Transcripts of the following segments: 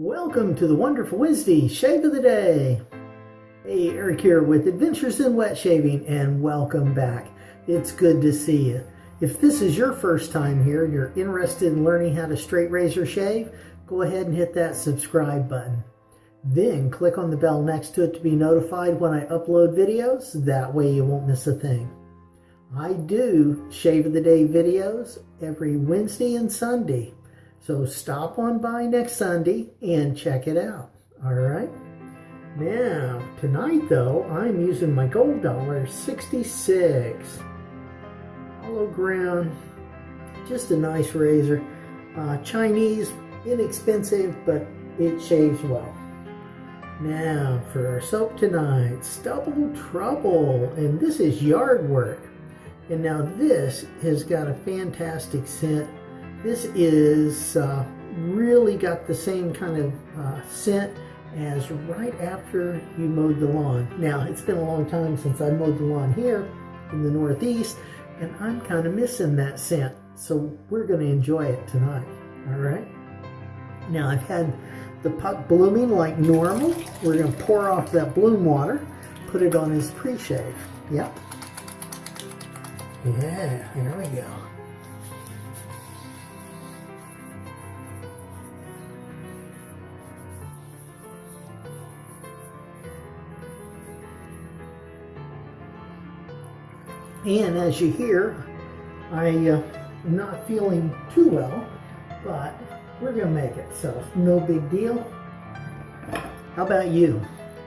Welcome to the Wonderful Wednesday Shave of the Day. Hey, Eric here with Adventures in Wet Shaving and welcome back. It's good to see you. If this is your first time here and you're interested in learning how to straight razor shave, go ahead and hit that subscribe button. Then click on the bell next to it to be notified when I upload videos. That way you won't miss a thing. I do Shave of the Day videos every Wednesday and Sunday. So stop on by next Sunday and check it out. All right. Now, tonight though, I'm using my gold dollar 66. Hollow ground, just a nice razor. Uh, Chinese, inexpensive, but it shaves well. Now, for our soap tonight, Stubble Trouble, and this is yard work. And now this has got a fantastic scent this is uh, really got the same kind of uh, scent as right after you mowed the lawn. Now, it's been a long time since I mowed the lawn here in the Northeast, and I'm kind of missing that scent. So we're going to enjoy it tonight, all right? Now, I've had the puck blooming like normal. We're going to pour off that bloom water, put it on his pre-shave. Yep. Yeah, here we go. And as you hear, I uh, am not feeling too well, but we're to make it, so no big deal. How about you?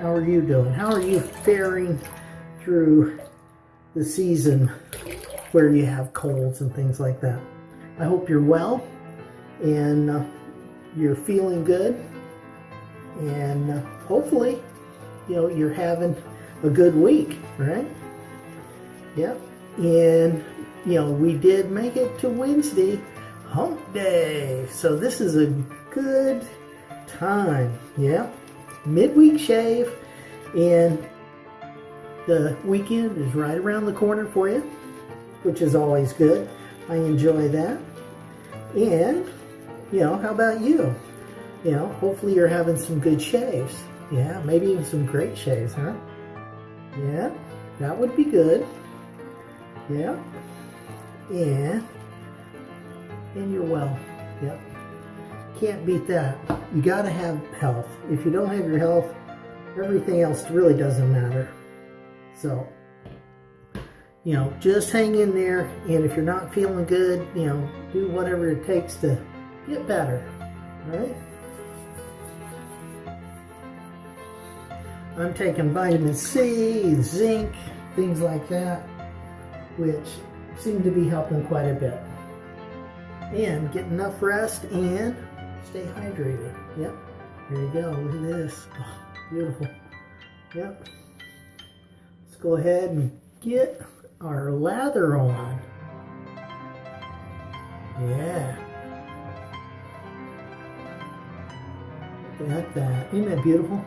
How are you doing? How are you faring through the season where you have colds and things like that? I hope you're well and uh, you're feeling good and uh, hopefully, you know, you're having a good week, right? Yep. And, you know, we did make it to Wednesday, hump day. So this is a good time. Yeah. Midweek shave. And the weekend is right around the corner for you, which is always good. I enjoy that. And, you know, how about you? You know, hopefully you're having some good shaves. Yeah, maybe even some great shaves, huh? Yeah, that would be good. Yeah. Yeah. And you're well. Yep. Can't beat that. You got to have health. If you don't have your health, everything else really doesn't matter. So, you know, just hang in there. And if you're not feeling good, you know, do whatever it takes to get better. All right? I'm taking vitamin C, zinc, things like that which seem to be helping quite a bit. And get enough rest and stay hydrated. Yep. Here you go. Look at this. Oh, beautiful. Yep. Let's go ahead and get our lather on. Yeah. Look at that. Isn't that beautiful?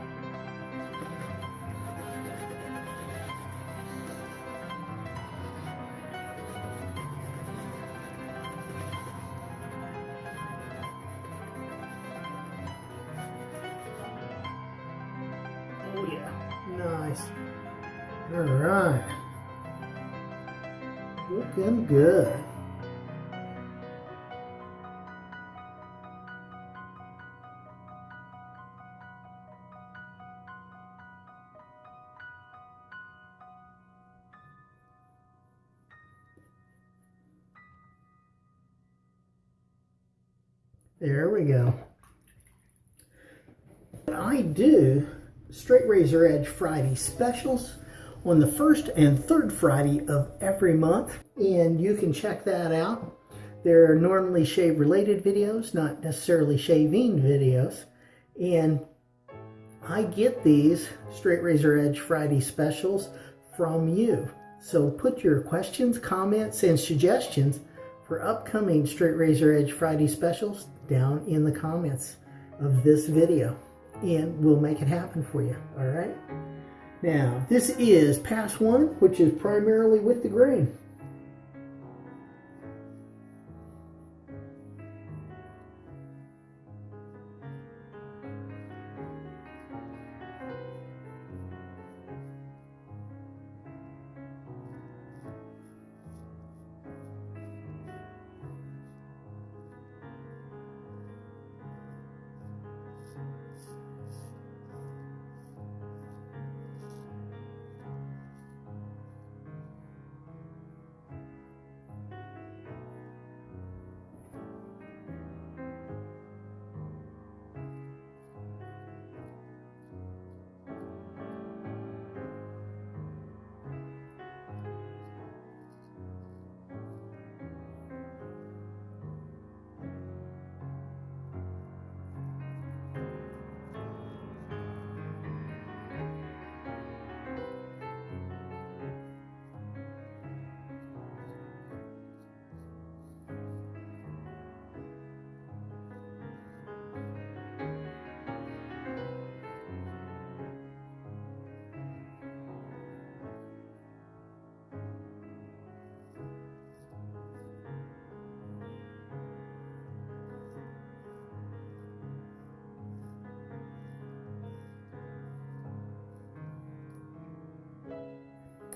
There we go. I do Straight Razor Edge Friday specials on the first and third Friday of every month. And you can check that out. They're normally shave related videos, not necessarily shaving videos. And I get these Straight Razor Edge Friday specials from you. So put your questions, comments, and suggestions for upcoming Straight Razor Edge Friday specials down in the comments of this video and we'll make it happen for you, all right? Now, this is pass one, which is primarily with the grain.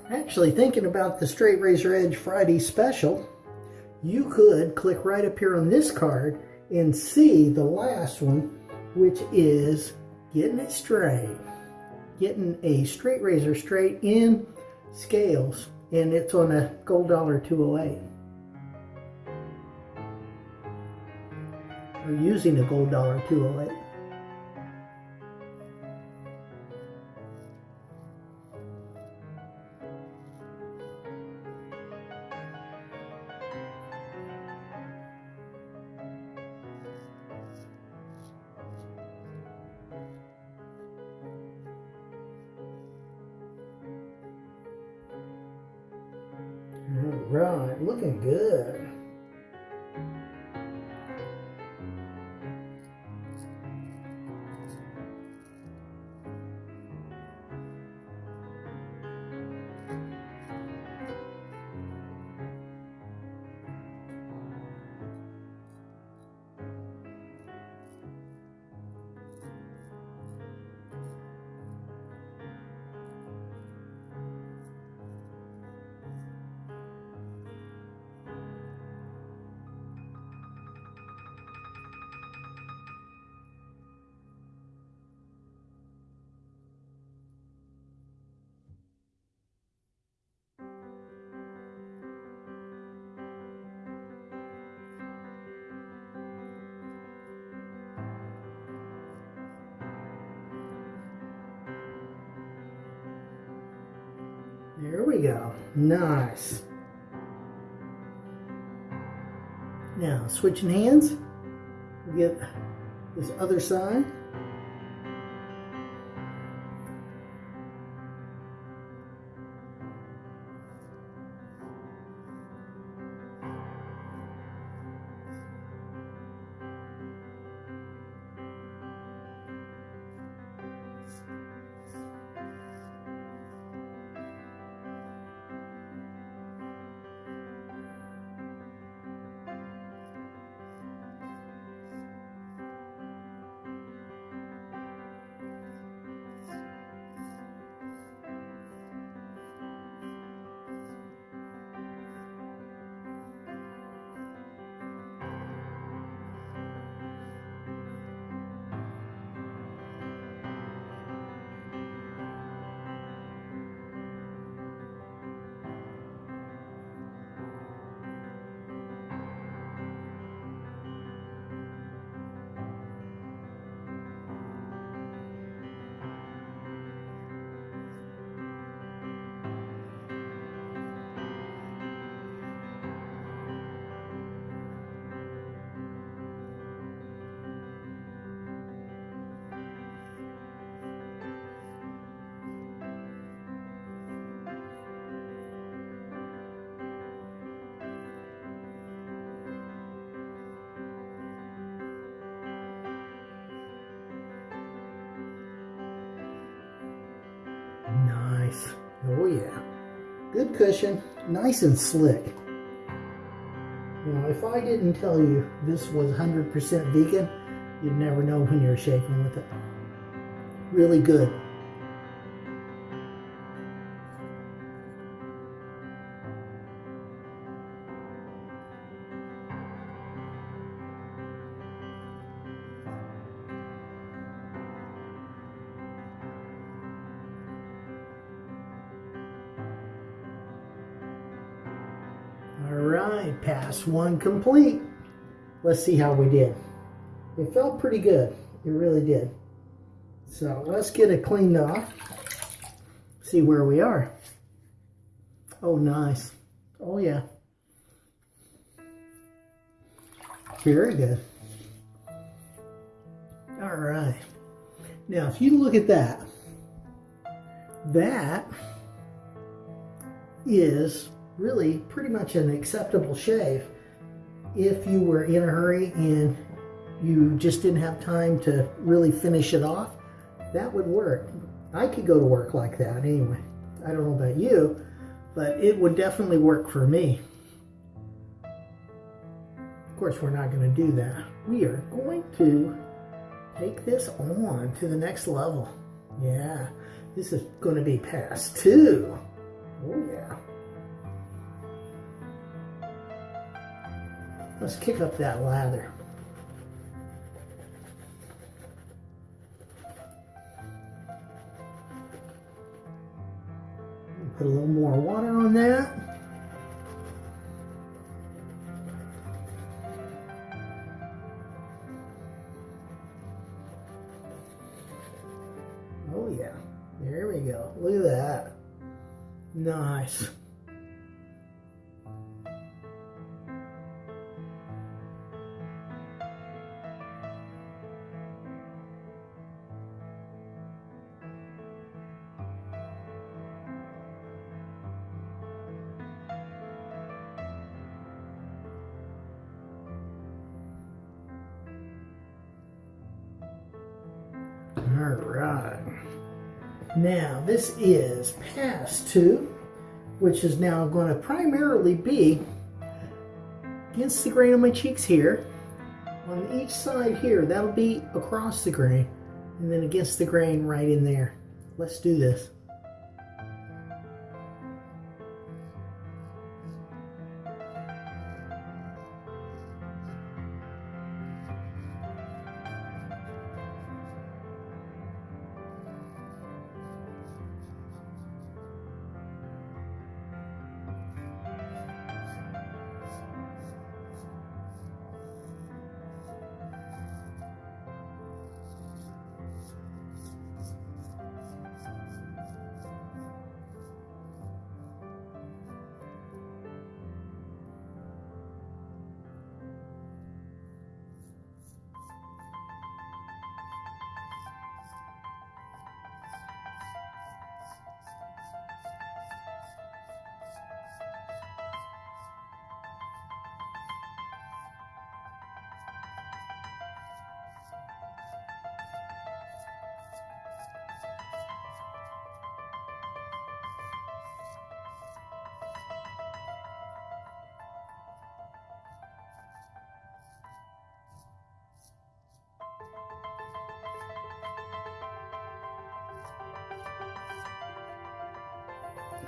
Actually, thinking about the Straight Razor Edge Friday special, you could click right up here on this card and see the last one, which is getting it straight. Getting a straight razor straight in scales, and it's on a gold dollar 208. Or using a gold dollar 208. Right, looking good. There we go. Nice. Now, switching hands. We get this other side. Good cushion. Nice and slick. Now, if I didn't tell you this was 100% vegan, you'd never know when you're shaving with it. Really good. Pass one complete. Let's see how we did. It felt pretty good. It really did. So let's get it cleaned off. See where we are. Oh, nice. Oh, yeah. Very good. All right. Now, if you look at that, that is really pretty much an acceptable shave if you were in a hurry and you just didn't have time to really finish it off that would work. I could go to work like that anyway. I don't know about you but it would definitely work for me. Of course we're not going to do that. We are going to take this on to the next level. Yeah this is going to be pass two. Oh yeah. Let's kick up that lather. Put a little more water on that. Oh yeah, there we go. Look at that. Nice. All right. Now, this is pass two, which is now going to primarily be against the grain on my cheeks here. On each side here, that'll be across the grain, and then against the grain right in there. Let's do this.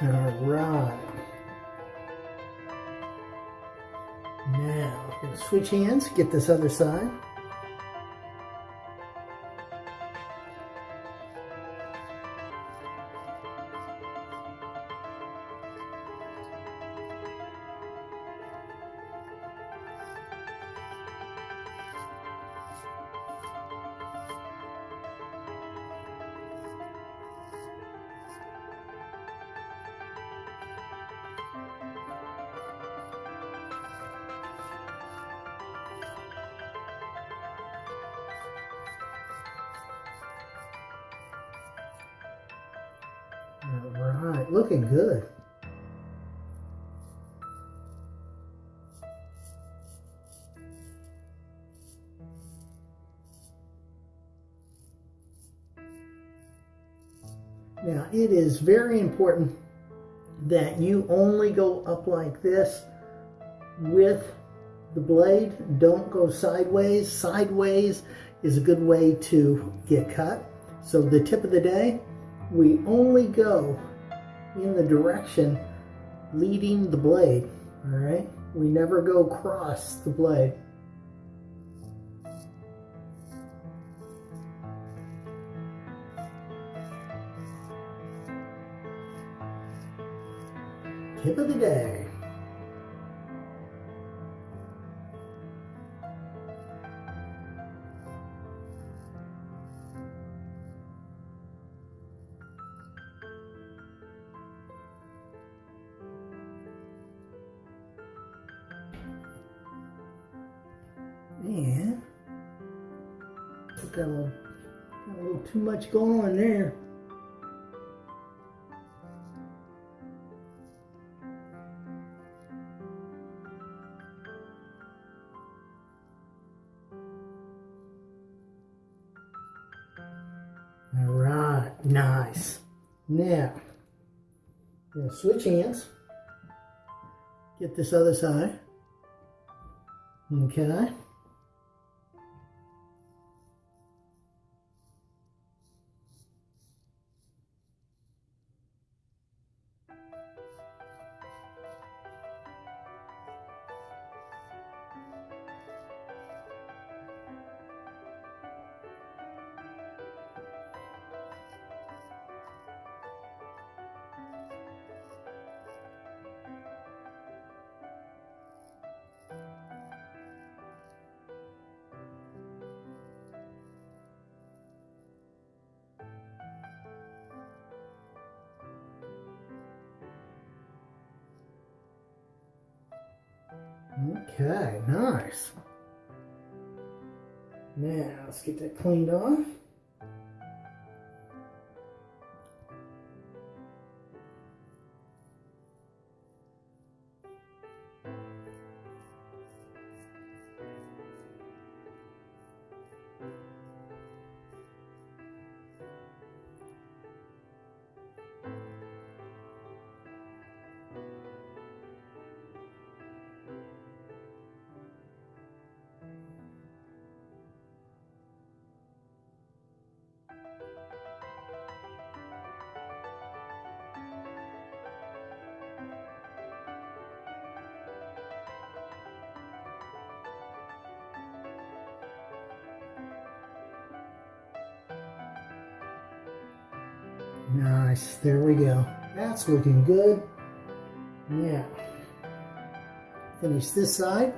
All right. Now, switch hands, get this other side. Right, looking good. Now, it is very important that you only go up like this with the blade. Don't go sideways. Sideways is a good way to get cut. So the tip of the day, we only go in the direction leading the blade, all right? We never go across the blade. Tip of the day. Much going on there. All right, nice. Now, I'm gonna switch hands. Get this other side. Okay. Okay, nice. Now, let's get that cleaned off. Nice, there we go. That's looking good. Yeah. Finish this side.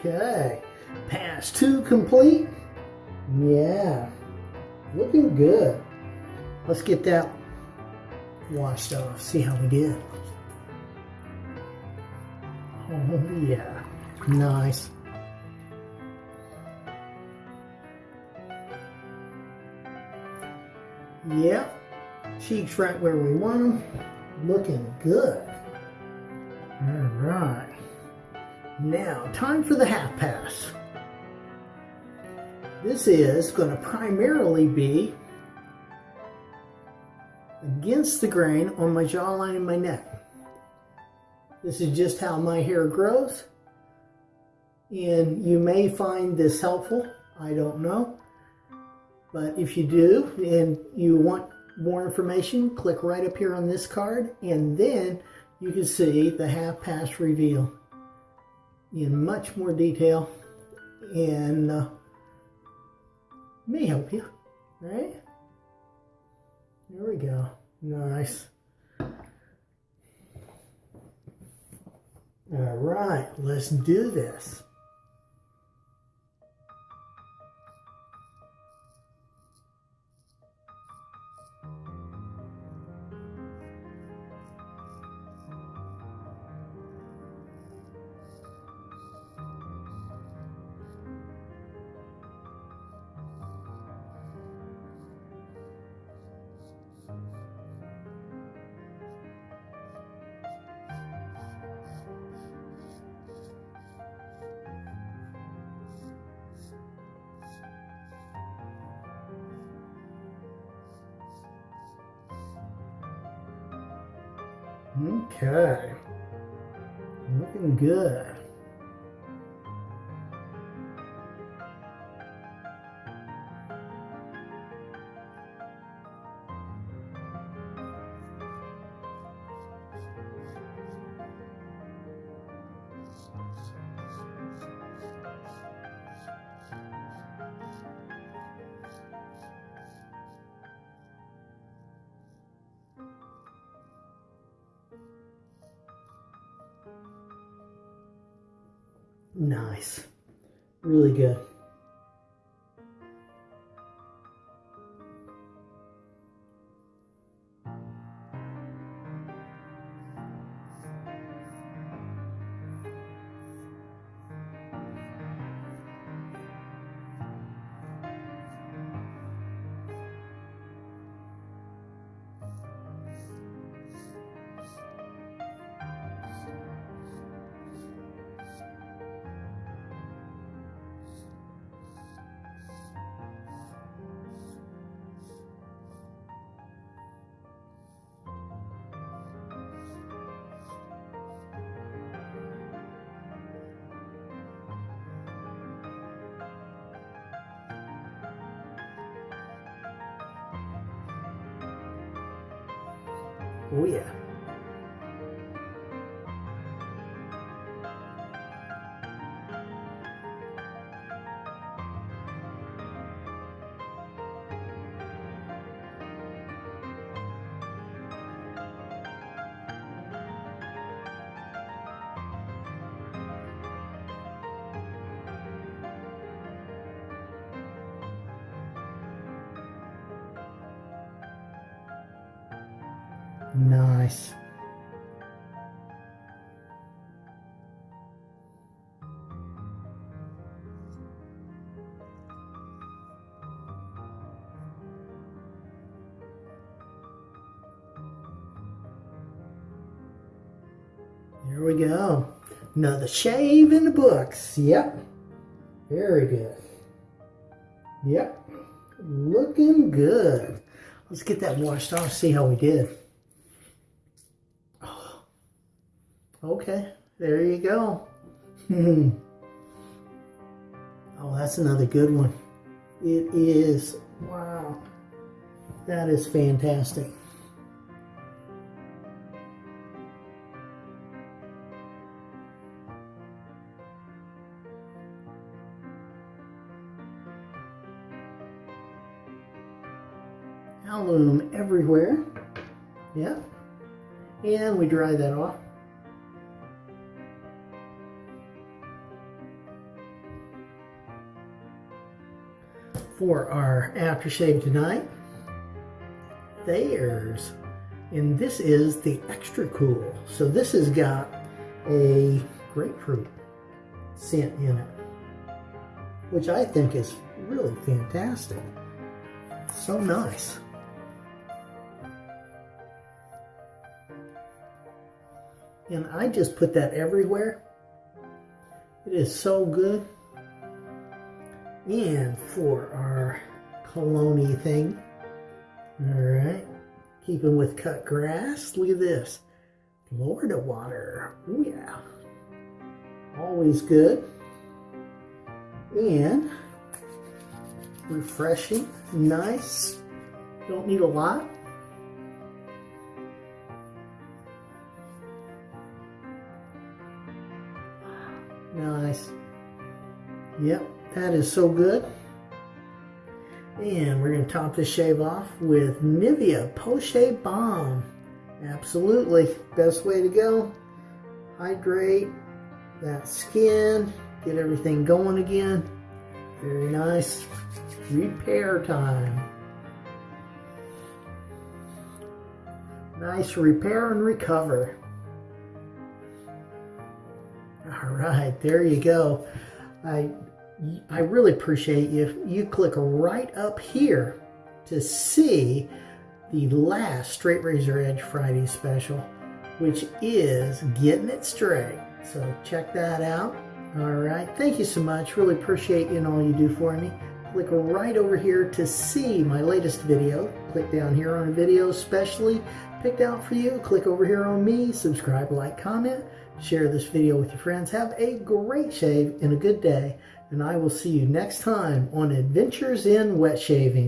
Okay, pass two complete. Yeah, looking good. Let's get that washed off, see how we did. Oh yeah, nice. Yep, cheeks right where we want them. Looking good. All right. Now, time for the half pass. This is going to primarily be against the grain on my jawline and my neck. This is just how my hair grows. And you may find this helpful. I don't know. But if you do and you want more information, click right up here on this card and then you can see the half pass reveal in much more detail and uh, may help you, right? There we go. Nice. All right, let's do this. Okay. Looking good. Nice. Really good. Oh yeah. We go. Another shave in the books. Yep. Very good. Yep. Looking good. Let's get that washed off, see how we did. Oh. Okay, there you go. oh, that's another good one. It is, wow. That is fantastic. Alum everywhere. Yeah. And we dry that off. For our aftershave tonight, there's, and this is the extra cool. So this has got a grapefruit scent in it, which I think is really fantastic. So nice. And I just put that everywhere. It is so good. And for our cologne thing, all right, keeping with cut grass, look at this. Florida water, oh yeah. Always good. And refreshing, nice. Don't need a lot. Nice. Yep, that is so good. And we're going to top this shave off with Nivea Post-Shave Balm. Absolutely. Best way to go. Hydrate that skin. Get everything going again. Very nice. Repair time. Nice repair and recover. Right, there you go. I I really appreciate you. If you click right up here to see the last Straight Razor Edge Friday special, which is Getting It Straight. So check that out. All right, thank you so much. Really appreciate you and all you do for me. Click right over here to see my latest video. Click down here on a video specially picked out for you. Click over here on me, subscribe, like, comment. Share this video with your friends. Have a great shave and a good day. And I will see you next time on Adventures in Wet Shaving.